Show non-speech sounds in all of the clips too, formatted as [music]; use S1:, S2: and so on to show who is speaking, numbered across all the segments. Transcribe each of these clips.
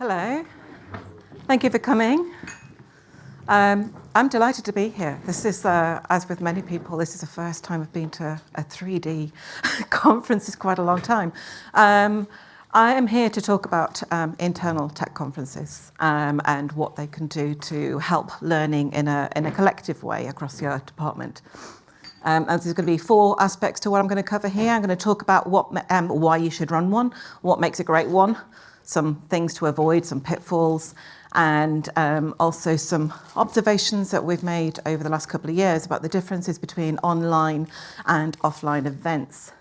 S1: Hello. Thank you for coming. Um, I'm delighted to be here. This is, uh, as with many people, this is the first time I've been to a 3D [laughs] conference. It's quite a long time. Um, I am here to talk about um, internal tech conferences um, and what they can do to help learning in a, in a collective way across your department. Um, and there's going to be four aspects to what I'm going to cover here. I'm going to talk about what, um, why you should run one, what makes a great one, some things to avoid, some pitfalls, and um, also some observations that we've made over the last couple of years about the differences between online and offline events.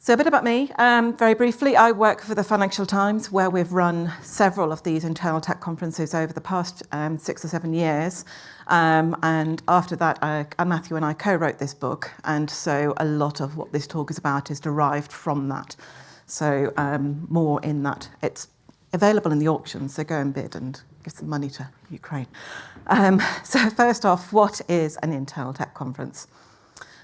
S1: So a bit about me, um, very briefly, I work for the Financial Times where we've run several of these internal tech conferences over the past um, six or seven years. Um, and after that, uh, Matthew and I co-wrote this book. And so a lot of what this talk is about is derived from that. So um, more in that. It's available in the auction, so go and bid and give some money to Ukraine. Um, [laughs] so first off, what is an internal tech conference?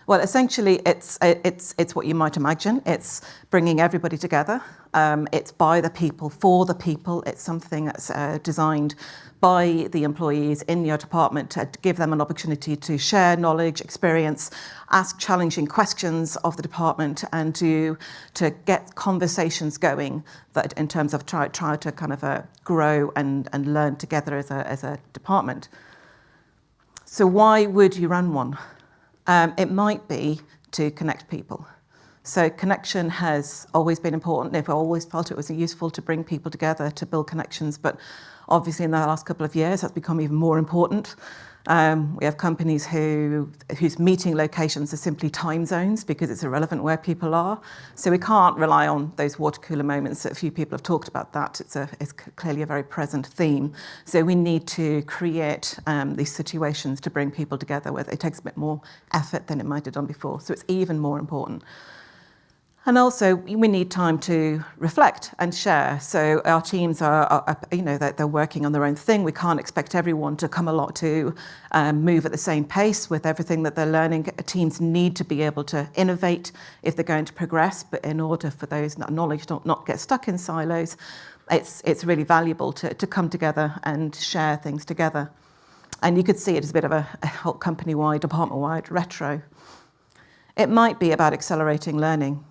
S1: Well, essentially, it's, it's, it's what you might imagine. It's bringing everybody together. Um, it's by the people, for the people. It's something that's uh, designed by the employees in your department to give them an opportunity to share knowledge, experience, ask challenging questions of the department and to, to get conversations going that in terms of try, try to kind of uh, grow and, and learn together as a, as a department. So why would you run one? Um, it might be to connect people. So connection has always been important. I've always felt it was useful to bring people together to build connections, but obviously in the last couple of years that's become even more important. Um, we have companies who, whose meeting locations are simply time zones because it's irrelevant where people are. So we can't rely on those water cooler moments. A few people have talked about that. It's, a, it's clearly a very present theme. So we need to create um, these situations to bring people together where it takes a bit more effort than it might have done before. So it's even more important. And also, we need time to reflect and share. So our teams are, are you know, they're, they're, working on their own thing. We can't expect everyone to come along to um, move at the same pace with everything that they're learning. Teams need to be able to innovate if they're going to progress, but in order for those knowledge not, not get stuck in silos, it's, it's really valuable to, to come together and share things together. And you could see it as a bit of a, a company-wide, department-wide retro. It might be about accelerating learning.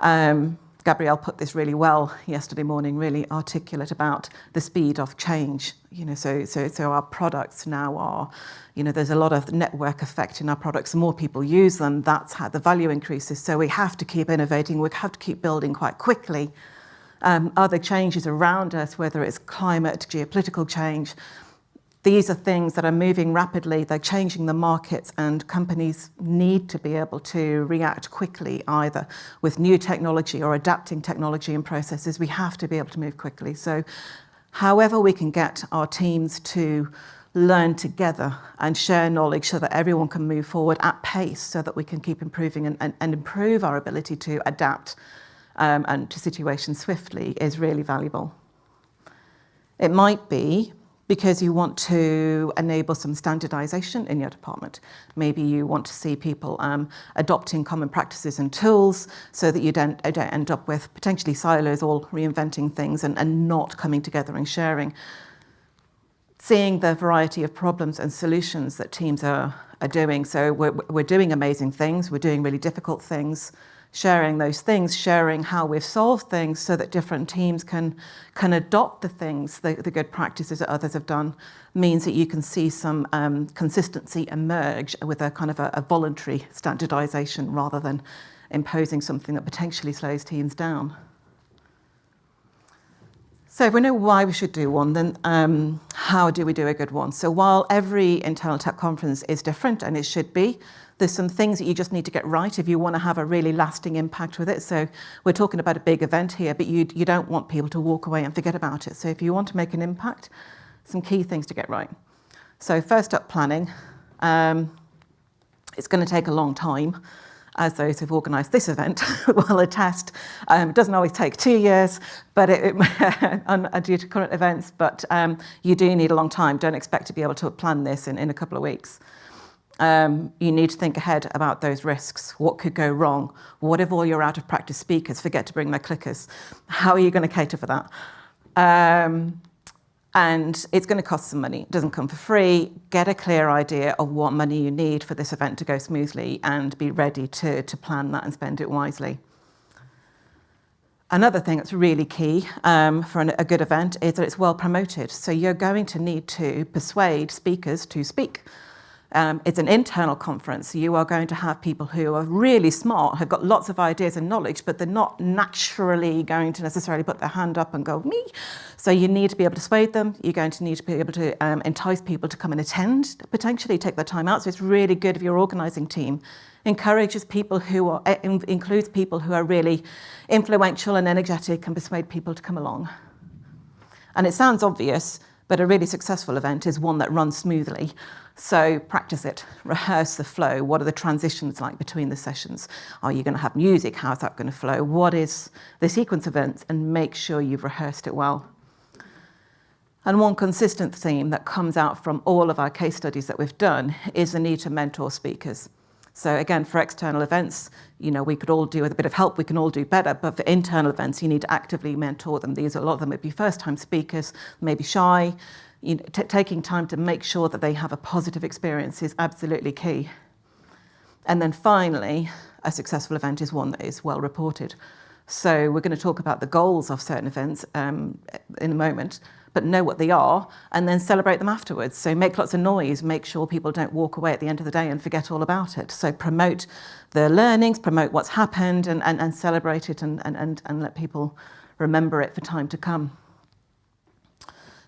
S1: Um, Gabrielle put this really well yesterday morning, really articulate about the speed of change. You know, so, so, so our products now are, you know, there's a lot of network effect in our products. The more people use them, that's how the value increases. So we have to keep innovating. We have to keep building quite quickly. Um, other changes around us, whether it's climate, geopolitical change, these are things that are moving rapidly, they're changing the markets and companies need to be able to react quickly either with new technology or adapting technology and processes. We have to be able to move quickly. So however we can get our teams to learn together and share knowledge so that everyone can move forward at pace so that we can keep improving and, and, and improve our ability to adapt um, and to situations swiftly is really valuable. It might be because you want to enable some standardization in your department. Maybe you want to see people um, adopting common practices and tools so that you don't, don't end up with potentially silos all reinventing things and, and not coming together and sharing. Seeing the variety of problems and solutions that teams are, are doing. So we're, we're doing amazing things, we're doing really difficult things, sharing those things, sharing how we've solved things so that different teams can, can adopt the things, the, the good practices that others have done, means that you can see some um, consistency emerge with a kind of a, a voluntary standardization rather than imposing something that potentially slows teams down. So if we know why we should do one, then um, how do we do a good one? So while every internal tech conference is different, and it should be, there's some things that you just need to get right if you want to have a really lasting impact with it. So we're talking about a big event here, but you, you don't want people to walk away and forget about it. So if you want to make an impact, some key things to get right. So first up, planning. Um, it's going to take a long time as those who've organised this event [laughs] will attest. Um, it doesn't always take two years, but it, it [laughs] due to current events, but um, you do need a long time. Don't expect to be able to plan this in, in a couple of weeks. Um, you need to think ahead about those risks. What could go wrong? What if all your out of practice speakers forget to bring their clickers? How are you going to cater for that? Um, and it's going to cost some money. It doesn't come for free. Get a clear idea of what money you need for this event to go smoothly and be ready to, to plan that and spend it wisely. Another thing that's really key um, for an, a good event is that it's well promoted. So you're going to need to persuade speakers to speak. Um, it's an internal conference. You are going to have people who are really smart, have got lots of ideas and knowledge, but they're not naturally going to necessarily put their hand up and go, me. So you need to be able to sway them. You're going to need to be able to um, entice people to come and attend, potentially take their time out. So it's really good if your organising team encourages people who are, eh, includes people who are really influential and energetic and persuade people to come along. And it sounds obvious, but a really successful event is one that runs smoothly. So practice it, rehearse the flow. What are the transitions like between the sessions? Are you going to have music? How's that going to flow? What is the sequence of events? And make sure you've rehearsed it well. And one consistent theme that comes out from all of our case studies that we've done is the need to mentor speakers. So again, for external events, you know, we could all do with a bit of help, we can all do better, but for internal events, you need to actively mentor them. These, a lot of them would be first-time speakers, maybe shy. You know, taking time to make sure that they have a positive experience is absolutely key. And then finally, a successful event is one that is well reported. So we're going to talk about the goals of certain events um, in a moment, but know what they are and then celebrate them afterwards. So make lots of noise, make sure people don't walk away at the end of the day and forget all about it. So promote the learnings, promote what's happened and, and, and celebrate it and, and, and, and let people remember it for time to come.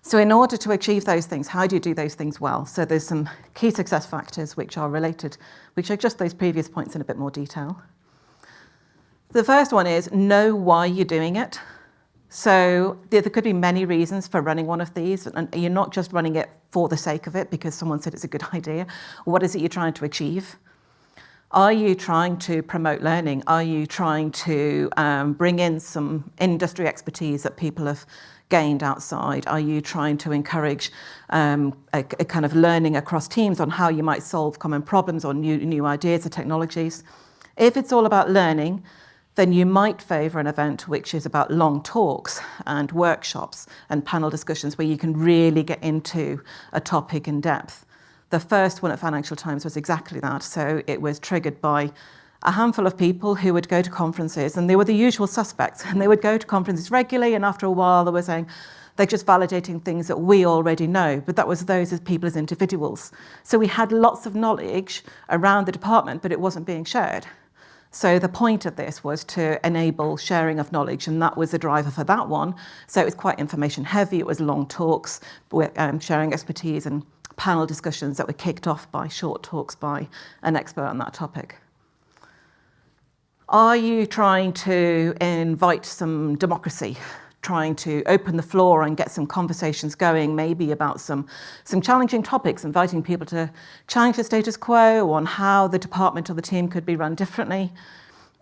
S1: So in order to achieve those things, how do you do those things well? So there's some key success factors which are related, which are just those previous points in a bit more detail. The first one is know why you're doing it. So there, could be many reasons for running one of these, and you're not just running it for the sake of it because someone said it's a good [laughs] idea. What is it you're trying to achieve? Are you trying to promote learning? Are you trying to um, bring in some industry expertise that people have gained outside? Are you trying to encourage um, a, a, kind of learning across teams on how you might solve common problems or new, new ideas or technologies? If it's all about learning, then you might favour an event which is about long talks and workshops and panel discussions where you can really get into a topic in depth. The first one at Financial Times was exactly that. So it was triggered by a handful of people who would go to conferences and they were the usual suspects and they would go to conferences regularly and after a while they were saying, they're just validating things that we already know, but that was those as people as individuals. So we had lots of knowledge around the department, but it wasn't being shared. So the point of this was to enable sharing of knowledge, and that was the driver for that one. So it was quite information heavy. It was long talks, um, sharing expertise and panel discussions that were kicked off by short talks by an expert on that topic. Are you trying to invite some democracy trying to open the floor and get some conversations going, maybe about some, some challenging topics, inviting people to challenge the status quo on how the department or the team could be run differently.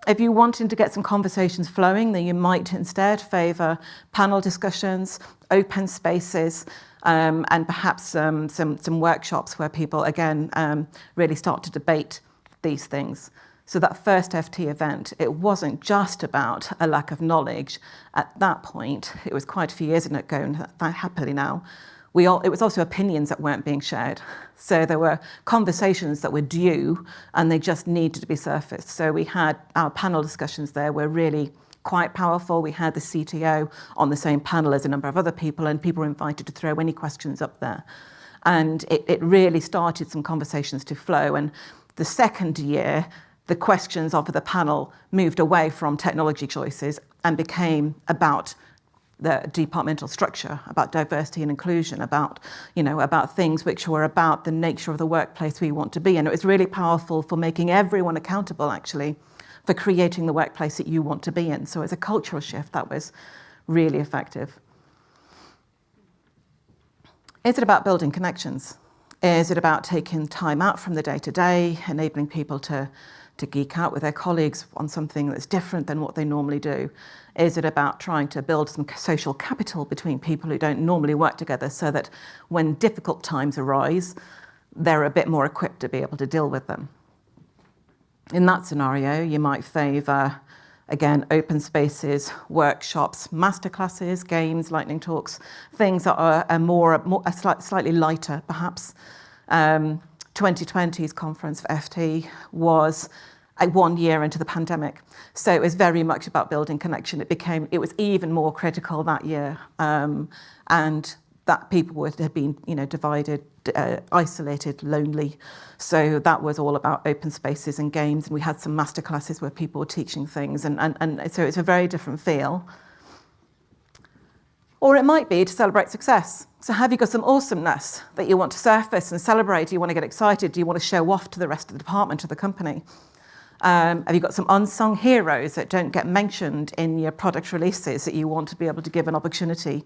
S1: If you're wanting to get some conversations flowing, then you might instead favour panel discussions, open spaces, um, and perhaps um, some, some workshops where people, again, um, really start to debate these things. So that first FT event, it wasn't just about a lack of knowledge. At that point, it was quite a few years ago, and happily now, we all, it was also opinions that weren't being shared. So there were conversations that were due and they just needed to be surfaced. So we had our panel discussions there were really quite powerful. We had the CTO on the same panel as a number of other people and people were invited to throw any questions up there. And it, it really started some conversations to flow. And the second year, the questions of the panel moved away from technology choices and became about the departmental structure, about diversity and inclusion, about, you know, about things which were about the nature of the workplace we want to be. And it was really powerful for making everyone accountable, actually, for creating the workplace that you want to be in. So as a cultural shift, that was really effective. Is it about building connections? Is it about taking time out from the day-to-day, -day, enabling people to to geek out with their colleagues on something that's different than what they normally do? Is it about trying to build some social capital between people who don't normally work together so that when difficult times arise, they're a bit more equipped to be able to deal with them. In that scenario, you might favour, again, open spaces, workshops, masterclasses, games, lightning talks, things that are, are more, more are slightly lighter, perhaps. Um, 2020's conference for FT was one year into the pandemic. So it was very much about building connection. It became, it was even more critical that year. Um, and that people would have been, you know, divided, uh, isolated, lonely. So that was all about open spaces and games. And we had some master classes where people were teaching things. And, and, and so it's a very different feel. Or it might be to celebrate success. So have you got some awesomeness that you want to surface and celebrate? Do you want to get excited? Do you want to show off to the rest of the department, to the company? Um, have you got some unsung heroes that don't get mentioned in your product releases that you want to be able to give an opportunity?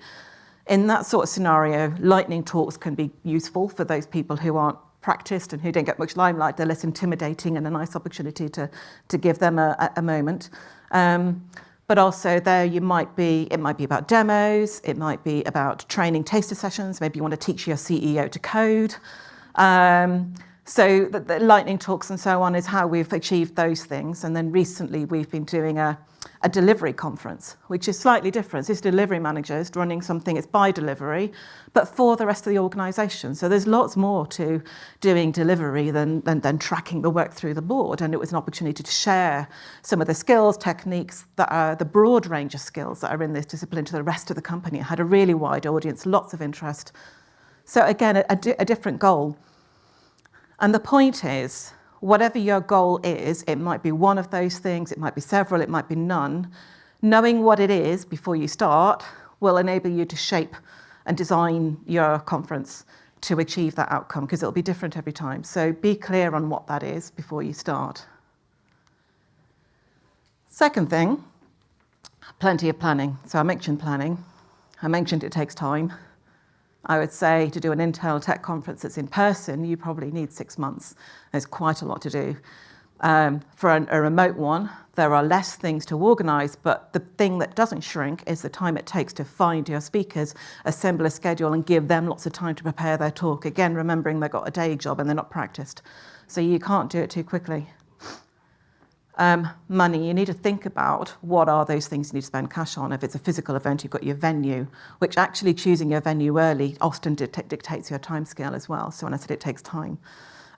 S1: In that sort of scenario, lightning talks can be useful for those people who aren't practiced and who don't get much limelight. They're less intimidating and a nice opportunity to, to give them a, a moment. Um, but also there you might be, it might be about demos, it might be about training taster sessions, maybe you want to teach your CEO to code. Um, so the, the, lightning talks and so on is how we've achieved those things. And then recently we've been doing a, a delivery conference, which is slightly different. It's delivery managers running something, it's by delivery, but for the rest of the organisation. So there's lots more to doing delivery than, than, than tracking the work through the board. And it was an opportunity to share some of the skills, techniques, that are the broad range of skills that are in this discipline to the rest of the company. It had a really wide audience, lots of interest. So again, a, a, di a different goal. And the point is, whatever your goal is, it might be one of those things, it might be several, it might be none. Knowing what it is before you start will enable you to shape and design your conference to achieve that outcome because it'll be different every time. So be clear on what that is before you start. Second thing, plenty of planning. So I mentioned planning. I mentioned it takes time. I would say to do an internal tech conference that's in person, you probably need six months. There's quite a lot to do. Um, for an, a remote one, there are less things to organise, but the thing that doesn't shrink is the time it takes to find your speakers, assemble a schedule and give them lots of time to prepare their talk. Again, remembering they've got a day job and they're not practiced. So you can't do it too quickly um, money, you need to think about what are those things you need to spend cash on. If it's a physical event, you've got your venue, which actually choosing your venue early often dictates your time scale as well. So when I said it takes time,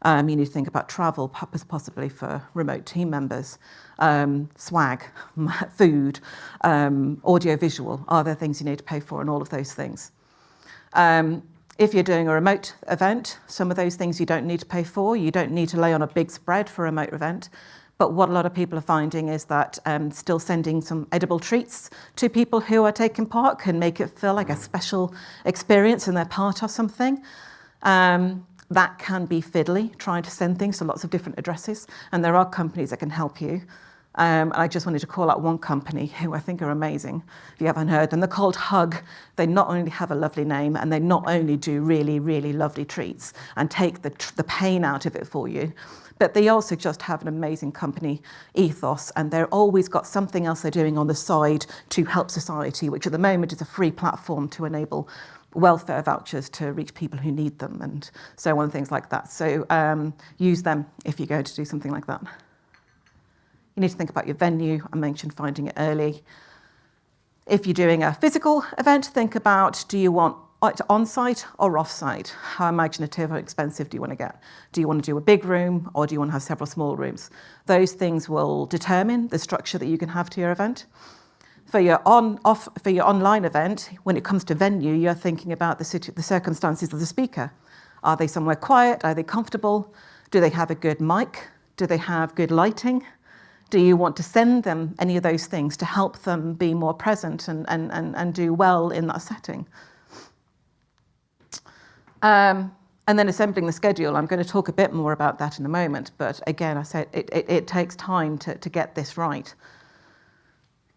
S1: um, you need to think about travel, possibly for remote team members, um, swag, food, um, audio visual, are there things you need to pay for and all of those things. Um, if you're doing a remote event, some of those things you don't need to pay for. You don't need to lay on a big spread for a remote event. But what a lot of people are finding is that um, still sending some edible treats to people who are taking part can make it feel like a special experience and they're part of something. Um, that can be fiddly, trying to send things to lots of different addresses. And there are companies that can help you. Um, I just wanted to call out one company who I think are amazing, if you haven't heard them. They're called Huggg. They not only have a lovely name and they not only do really, really lovely treats and take the, the pain out of it for you, but they also just have an amazing company ethos and they're always got something else they're doing on the side to help society, which at the moment is a free platform to enable welfare vouchers to reach people who need them and so on, things like that. So um, use them if you're going to do something like that. You need to think about your venue. I mentioned finding it early. If you're doing a physical event, think about, do you want Uh, on-site or off-site? How imaginative or expensive do you want to get? Do you want to do a big room or do you want to have several small rooms? Those things will determine the structure that you can have to your event. For your, on, off, for your online event, when it comes to venue, you're thinking about the, the circumstances of the speaker. Are they somewhere quiet? Are they comfortable? Do they have a good mic? Do they have good lighting? Do you want to send them any of those things to help them be more present and, and, and, and do well in that setting? Um, and then assembling the schedule, I'm going to talk a bit more about that in a moment, but again, I said it, it, it takes time to, to get this right.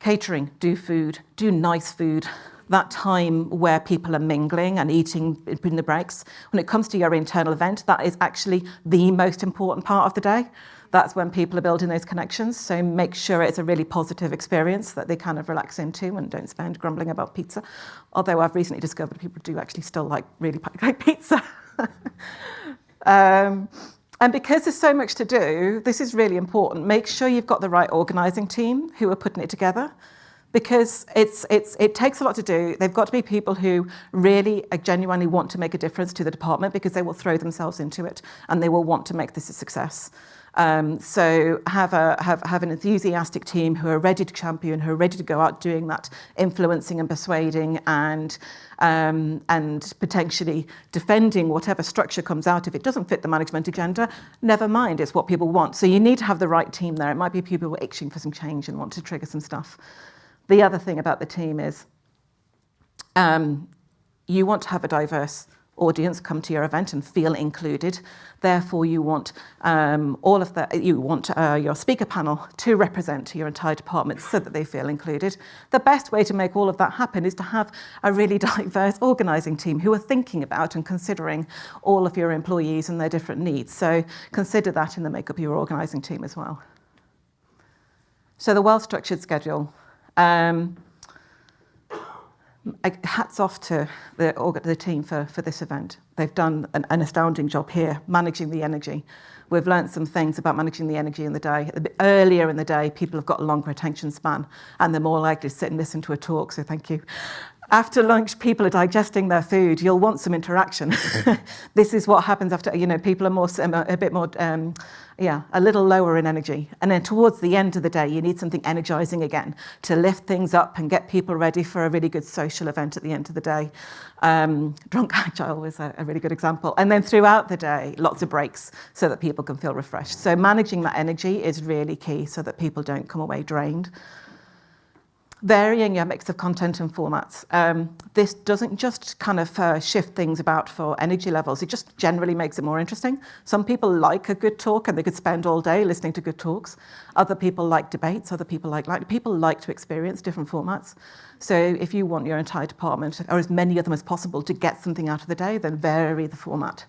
S1: Catering, do food, do nice food, that time where people are mingling and eating in the breaks. When it comes to your internal event, that is actually the most important part of the day that's when people are building those connections. So make sure it's a really positive experience that they kind of relax into and don't spend grumbling about pizza. Although I've recently discovered people do actually still like really [laughs] like pizza. Um, and because there's so much to do, this is really important. Make sure you've got the right organising team who are putting it together because it's, it's, it takes a lot to do. They've got to be people who really uh, genuinely want to make a difference to the department because they will throw themselves into it and they will want to make this a success. Um, so have, a, have, have an enthusiastic team who are ready to champion, who are ready to go out doing that influencing and persuading and, um, and potentially defending whatever structure comes out. If it doesn't fit the management agenda, never mind, it's what people want. So you need to have the right team there. It might be people who are itching for some change and want to trigger some stuff. The other thing about the team is um, you want to have a diverse audience come to your event and feel included. Therefore, you want um, all of the, you want uh, your speaker panel to represent your entire department so that they feel included. The best way to make all of that happen is to have a really [laughs] diverse organising team who are thinking about and considering all of your employees and their different needs. So consider that in the makeup of your organising team as well. So the well-structured schedule. Um, hats off to the, the team for, for this event. They've done an, an astounding job here, managing the energy. We've learned some things about managing the energy in the day. Earlier in the day, people have got a longer attention span and they're more likely to sit and listen to a talk, so thank you. After lunch, people are digesting their food. You'll want some interaction. [laughs] [laughs] this is what happens after, you know, people are more, a bit more um, yeah, a little lower in energy. And then towards the end of the day, you need something energizing again to lift things up and get people ready for a really good social event at the end of the day. Um, drunk agile was a, a really good example. And then throughout the day, lots of breaks so that people can feel refreshed. So managing that energy is really key so that people don't come away drained varying your mix of content and formats. Um, this doesn't just kind of uh, shift things about for energy levels, it just generally makes it more interesting. Some people like a good talk and they could spend all day listening to good talks. Other people like debates, other people like, like people like to experience different formats. So if you want your entire department, or as many of them as possible, to get something out of the day, then vary the format.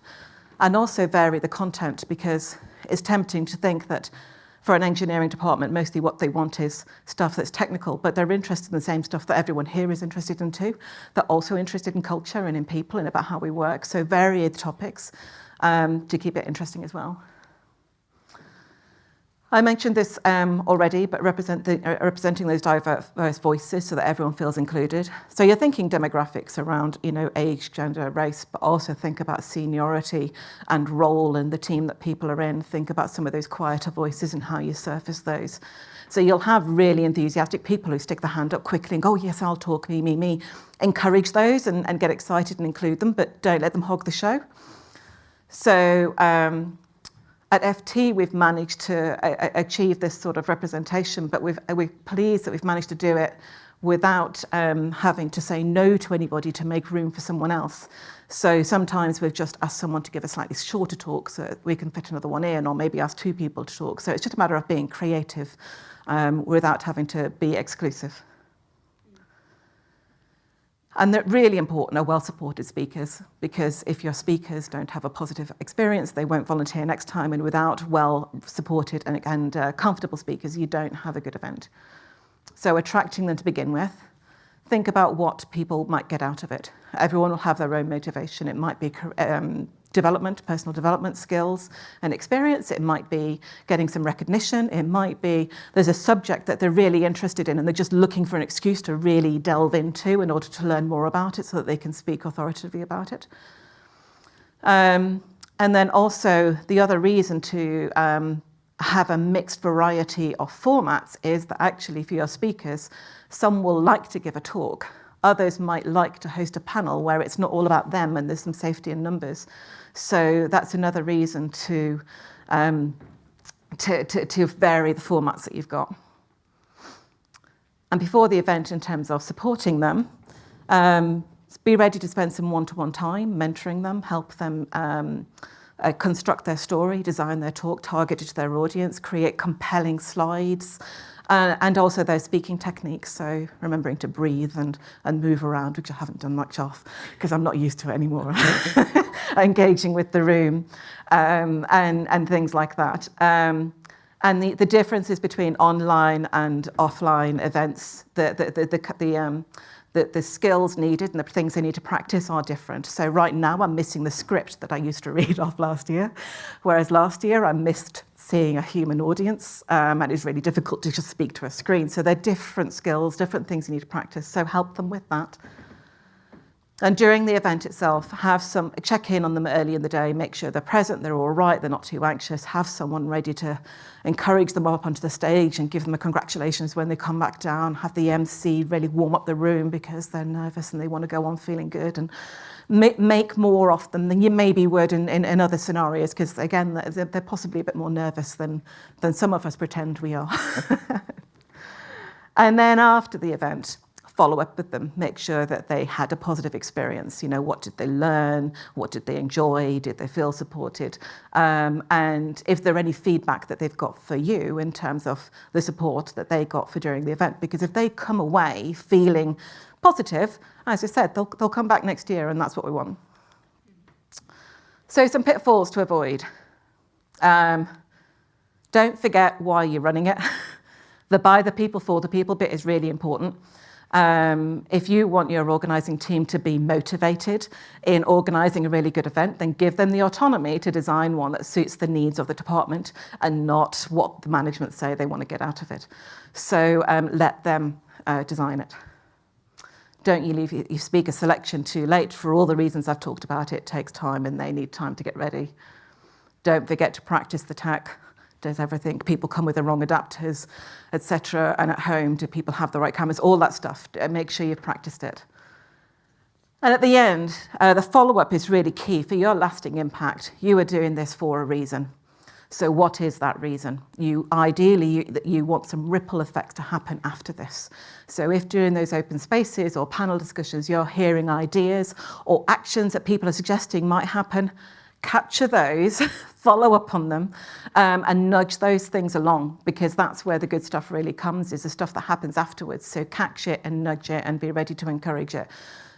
S1: And also vary the content because it's tempting to think that for an engineering department, mostly what they want is stuff that's technical, but they're interested in the same stuff that everyone here is interested in too. They're also interested in culture and in people and about how we work. So varied topics um, to keep it interesting as well. I mentioned this um, already, but represent the, uh, representing those diverse voices so that everyone feels included. So you're thinking demographics around, you know, age, gender, race, but also think about seniority and role in the team that people are in. Think about some of those quieter voices and how you surface those. So you'll have really enthusiastic people who stick their hand up quickly and go, oh, yes, I'll talk, me, me, me. Encourage those and, and get excited and include them, but don't let them hog the show. So um, at FT, we've managed to uh, achieve this sort of representation, but uh, we're pleased that we've managed to do it without um, having to say no to anybody to make room for someone else. So sometimes we've just asked someone to give a slightly shorter talk so we can fit another one in, or maybe ask two people to talk. So it's just a matter of being creative um, without having to be exclusive. And they're really important are well-supported speakers, because if your speakers don't have a positive experience, they won't volunteer next time, and without well-supported and, and uh, comfortable speakers, you don't have a good event. So attracting them to begin with, think about what people might get out of it. Everyone will have their own motivation. It might be um, development, personal development skills and experience. It might be getting some recognition. It might be there's a subject that they're really interested in and they're just looking for an excuse to really delve into in order to learn more about it so that they can speak authoritatively about it. Um, and then also the other reason to um, have a mixed variety of formats is that actually for your speakers, some will like to give a talk. Others might like to host a panel where it's not all about them and there's some safety in numbers. So that's another reason to, um, to, to, to vary the formats that you've got. And before the event, in terms of supporting them, um, be ready to spend some one-to-one -one time mentoring them, help them um, uh, construct their story, design their talk targeted to their audience, create compelling slides, uh, and also their speaking techniques. So remembering to breathe and, and move around, which I haven't done much of because I'm not used to it anymore. [laughs] Engaging with the room um, and, and things like that. Um, and the, the differences between online and offline events, the, the, the, the, the um, the, the skills needed and the things they need to practice are different. So right now I'm missing the script that I used to [laughs] read off last year, whereas last year I missed seeing a human audience um, and it's really difficult to just speak to a screen. So they're different skills, different things you need to practice, so help them with that. And during the event itself, have some check in on them early in the day, make sure they're present, they're all right, they're not too anxious, have someone ready to encourage them up onto the stage and give them a congratulations when they come back down, have the MC really warm up the room because they're nervous and they want to go on feeling good and make, more of them than you maybe would in, in, in other scenarios because again, they're, they're possibly a bit more nervous than, than some of us pretend we are. [laughs] and then after the event, follow up with them, make sure that they had a positive experience. You know, what did they learn? What did they enjoy? Did they feel supported? Um, and if there any feedback that they've got for you in terms of the support that they got for during the event, because if they come away feeling positive, as I said, they'll, they'll come back next year and that's what we want. So some pitfalls to avoid. Um, don't forget why you're running it. [laughs] the by the people for the people bit is really important. Um, if you want your organising team to be motivated in organising a really good event, then give them the autonomy to design one that suits the needs of the department and not what the management say they want to get out of it. So um, let them uh, design it. Don't you leave your speaker selection too late for all the reasons I've talked about. It takes time and they need time to get ready. Don't forget to practice the tech does everything? People come with the wrong adapters, etc. And at home, do people have the right cameras? All that stuff. Make sure you've practiced it. And at the end, uh, the follow-up is really key for your lasting impact. You are doing this for a reason. So what is that reason? You Ideally, you, you want some ripple effects to happen after this. So if during those open spaces or panel discussions, you're hearing ideas or actions that people are suggesting might happen, capture those, [laughs] follow up on them, um, and nudge those things along because that's where the good stuff really comes, is the stuff that happens afterwards. So catch it and nudge it and be ready to encourage it.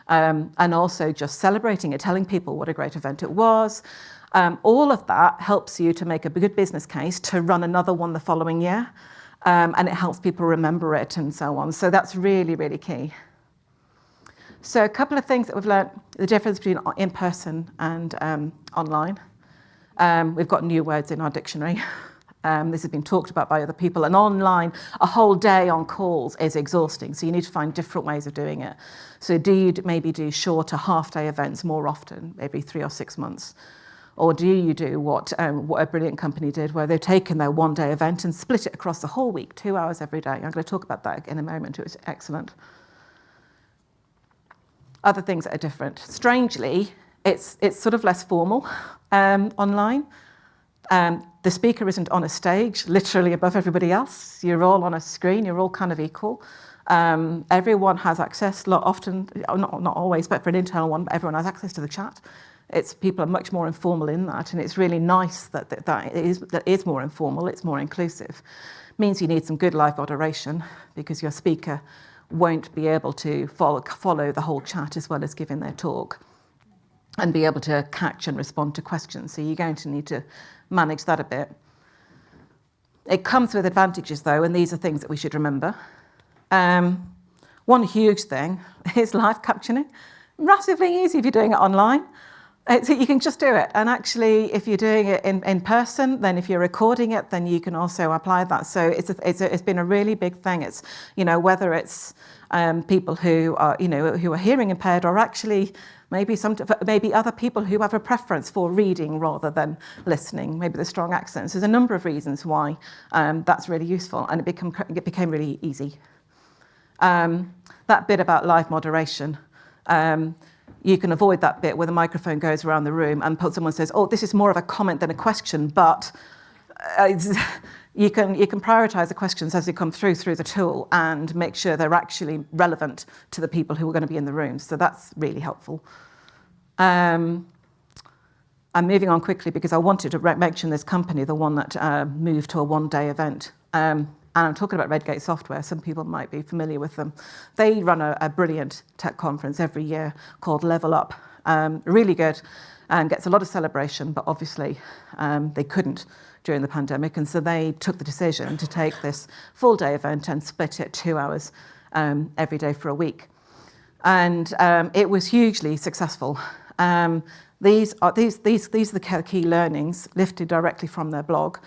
S1: Um, and also just celebrating it, telling people what a great event it was. Um, all of that helps you to make a good business case to run another one the following year. Um, and it helps people remember it and so on. So that's really, really key. So a couple of things that we've learned, the difference between in-person and um, online. Um, we've got new words in our dictionary. [laughs] Um, this has been talked about by other people. And online, a whole day on calls is exhausting. So you need to find different ways of doing it. So do you maybe do shorter half-day events more often, maybe three or six months? Or do you do what, um, what a brilliant company did, where they've taken their one-day event and split it across the whole week, two hours every day? I'm going to talk about that in a moment. It was excellent other things that are different. Strangely, it's, it's sort of less formal um, online. Um, the speaker isn't on a stage, literally above everybody else. You're all on a screen, you're all kind of equal. Um, everyone has access, lot often, not, not always, but for an internal one, everyone has access to the chat. It's, people are much more informal in that, and it's really nice that, that, that, it is, that is more informal, it's more inclusive. means you need some good live moderation because your speaker won't be able to follow, follow the whole chat as well as giving their talk and be able to catch and respond to questions. So you're going to need to manage that a bit. It comes with advantages though, and these are things that we should remember. Um, one huge thing [laughs] is live captioning. Massively easy if you're doing it online. It's, you can just do it. And actually, if you're doing it in, in person, then if you're recording it, then you can also apply that. So it's, a, it's, a, it's been a really big thing. It's, you know, whether it's um, people who are, you know, who are hearing impaired or actually maybe some, maybe other people who have a preference for reading rather than listening, maybe the strong accents. There's a number of reasons why um, that's really useful and it, become, it became really easy. Um, that bit about live moderation. Um, you can avoid that bit where the microphone goes around the room and someone says, oh, this is more of a comment than a question, but uh, [laughs] you can, you can prioritize the questions as they come through through the tool and make sure they're actually relevant to the people who are going to be in the room. So that's really helpful. Um, I'm moving on quickly because I wanted to mention this company, the one that uh, moved to a one-day event. Um, and I'm talking about Redgate Software, some people might be familiar with them. They run a, a brilliant tech conference every year called Level Up. Um, really good and gets a lot of celebration, but obviously um, they couldn't during the pandemic. And so they took the decision to take this full day event and split it two hours um, every day for a week. And um, it was hugely successful. Um, these, are, these, these, these are the key learnings lifted directly from their blog.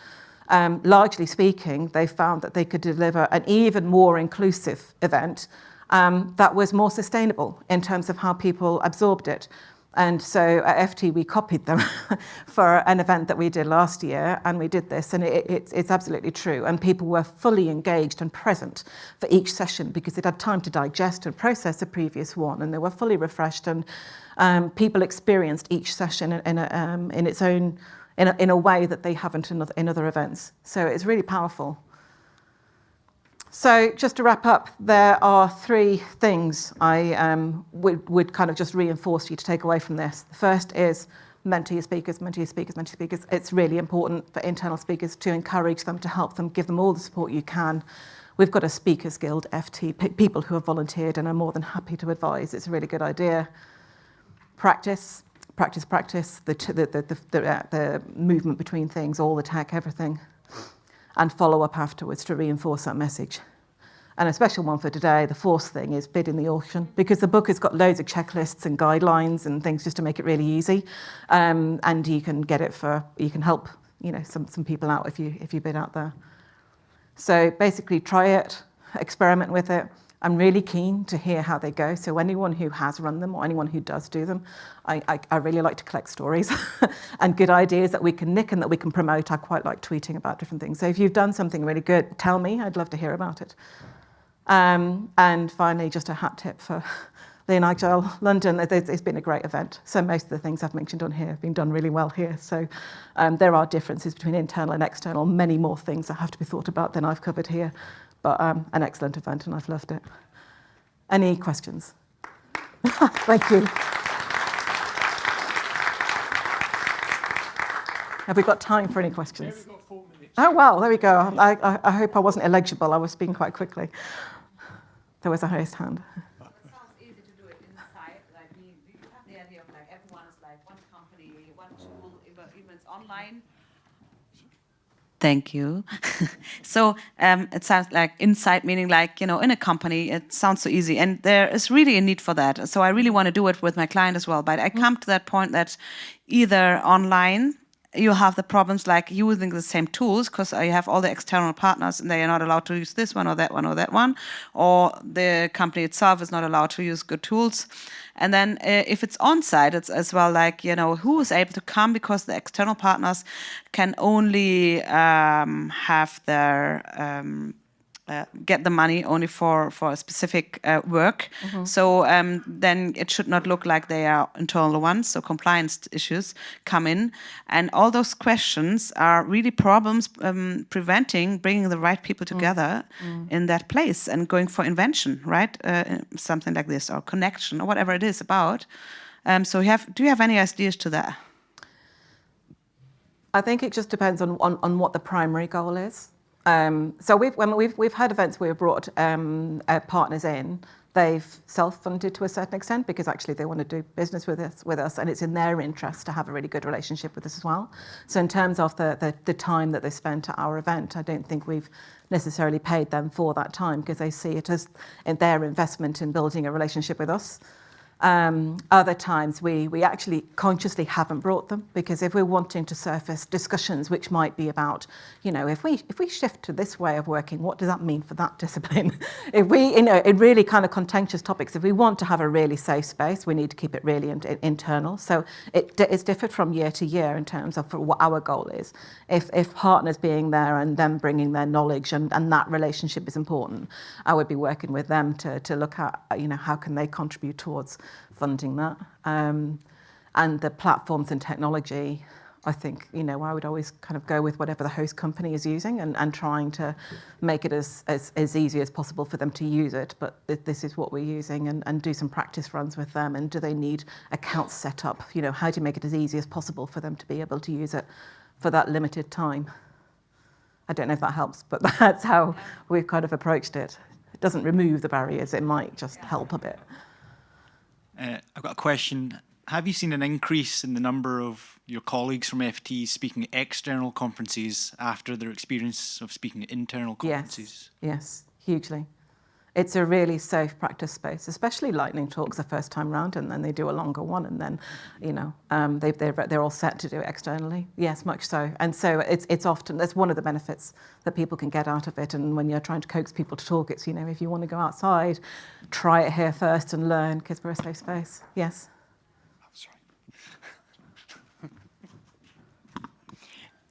S1: Um, largely speaking, they found that they could deliver an even more inclusive event um, that was more sustainable in terms of how people absorbed it. And so at FT, we copied them [laughs] for an event that we did last year, and we did this, and it, it, it's absolutely true. And people were fully engaged and present for each session because they'd had time to digest and process the previous one, and they were fully refreshed, and um, people experienced each session in, in, a, um, in its own, in a, in a way that they haven't in other, in other events. So it's really powerful. So just to wrap up, there are three things I um, would, would kind of just reinforce for you to take away from this. The first is mentor your speakers, mentor your speakers, mentor your speakers. It's really important for internal speakers to encourage them, to help them, give them all the support you can. We've got a Speakers Guild FT, people who have volunteered and are more than happy to advise. It's a really good idea. Practice, practice, practice, the, the, the, the, uh, the movement between things, all the tech, everything and follow up afterwards to reinforce that message. And a special one for today, the fourth thing is bid in the auction because the book has got loads of checklists and guidelines and things just to make it really easy. Um, and you can get it for, you can help you know, some, some people out if you, if you bid out there. So basically try it, experiment with it, I'm really keen to hear how they go. So anyone who has run them or anyone who does do them, I, I, I really like to collect stories [laughs] and good ideas that we can nick and that we can promote. I quite like tweeting about different things. So if you've done something really good, tell me. I'd love to hear about it. Um, and finally, just a hat tip for [laughs] Lean Agile London. It's been a great event. So most of the things I've mentioned on here have been done really well here. So um, there are differences between internal and external, many more things that have to be thought about than I've covered here but um, an excellent event and I've loved it. Any questions? [laughs] Thank you. Have we got time for any questions? Oh, well, there we go. I, I, I, hope I wasn't illegible. I was speaking quite quickly. There was a highest hand.
S2: It sounds easy to do it inside. Like, we, we have the idea of like everyone is like one company, one tool, even it's online. Thank you. [laughs] so um, it sounds like inside, meaning like, you know, in a company, it sounds so easy. And there is really a need for that. So I really want to do it with my client as well. But I mm-hmm. come to that point that either online you have the problems like using the same tools because you have all the external partners and they are not allowed to use this one or that one or that one, or the company itself is not allowed to use good tools. And then uh, if it's on-site, it's as well like, you know, who is able to come because the external partners can only um, have their um, uh, get the money only for for a specific uh, work. Mm -hmm. So um, then it should not look like they are internal ones. So compliance issues come in, and all those questions are really problems um, preventing bringing the right people mm. together mm in that place and going for invention, right? Uh, something like this or connection or whatever it is about. Um, so you have, do you have any ideas to that?
S1: I think it just depends on, on, on what the primary goal is. Um, so we've, when we've, we've had events where we've brought um, uh, partners in, they've self-funded to a certain extent because actually they want to do business with us, with us and it's in their interest to have a really good relationship with us as well. So in terms of the, the, the time that they spent at our event, I don't think we've necessarily paid them for that time because they see it as in their investment in building a relationship with us. Um, other times we, we actually consciously haven't brought them because if we're wanting to surface discussions which might be about, you know, if we if we shift to this way of working, what does that mean for that [laughs] discipline? if we, you know, in really kind of contentious topics, if we want to have a really safe space, we need to keep it really in, in, internal. So it, it's different from year to year in terms of what our goal is. If, if partners being there and them bringing their knowledge and, and that relationship is important, I would be working with them to, to look at, you know, how can they contribute towards funding that. Um, and the platforms and technology, I think, you know, I would always kind of go with whatever the host company is using and, and trying to make it as, as, as easy as possible for them to use it. But th this is what we're using and, and do some practice runs with them. And do they need accounts set up? You know, how do you make it as easy as possible for them to be able to use it for that limited time? I don't know if that helps, but [laughs] that's how we've kind of approached it. It doesn't remove the barriers, it might just help a bit.
S3: Uh, I've got a question have you seen an increase in the number of your colleagues from FT speaking at external conferences after their experience of speaking at internal conferences?
S1: Yes, yes, hugely. It's a really safe practice space, especially lightning talks the first time round, and then they do a longer one, and then, you know, um, they, they're, they're all set to do it externally. Yes, much so. And so it's, it's often, that's one of the benefits that people can get out of it. And when you're trying to coax people to talk, it's, you know, if you want to go outside, try it here first and learn, because we're a safe space. Yes.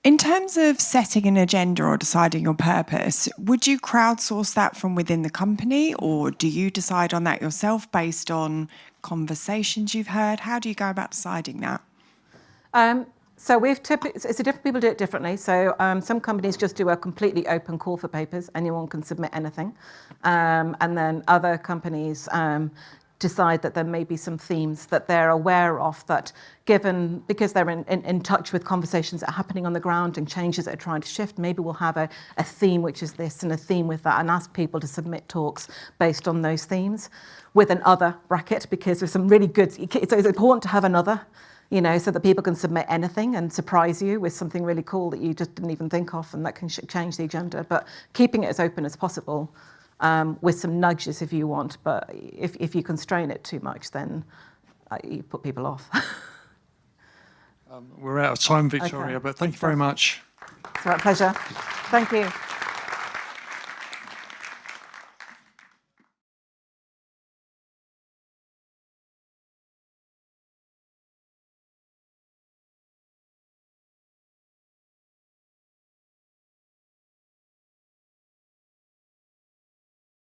S4: In terms of setting an agenda or deciding your purpose, would you crowdsource that from within the company or do you decide on that yourself based on conversations you've heard? How do you go about deciding that?
S1: Um, so we've typically, it's a different people do it differently. So um, some companies just do a completely open call for papers. Anyone can submit anything. Um, and then other companies um, decide that there may be some themes that they're aware of that given, because they're in, in, in touch with conversations that are happening on the ground and changes that are trying to shift, maybe we'll have a, a theme which is this and a theme with that and ask people to submit talks based on those themes with an other bracket because there's some really good, it's, it's important to have another you know, so that people can submit anything and surprise you with something really cool that you just didn't even think of and that can change the agenda. But keeping it as open as possible um, with some nudges if you want. But if, if you constrain it too much, then uh, you put people off. [laughs]
S5: Um, we're out of time, Victoria,
S1: Okay.
S5: but thank you very much.
S1: it's my pleasure. Thank you.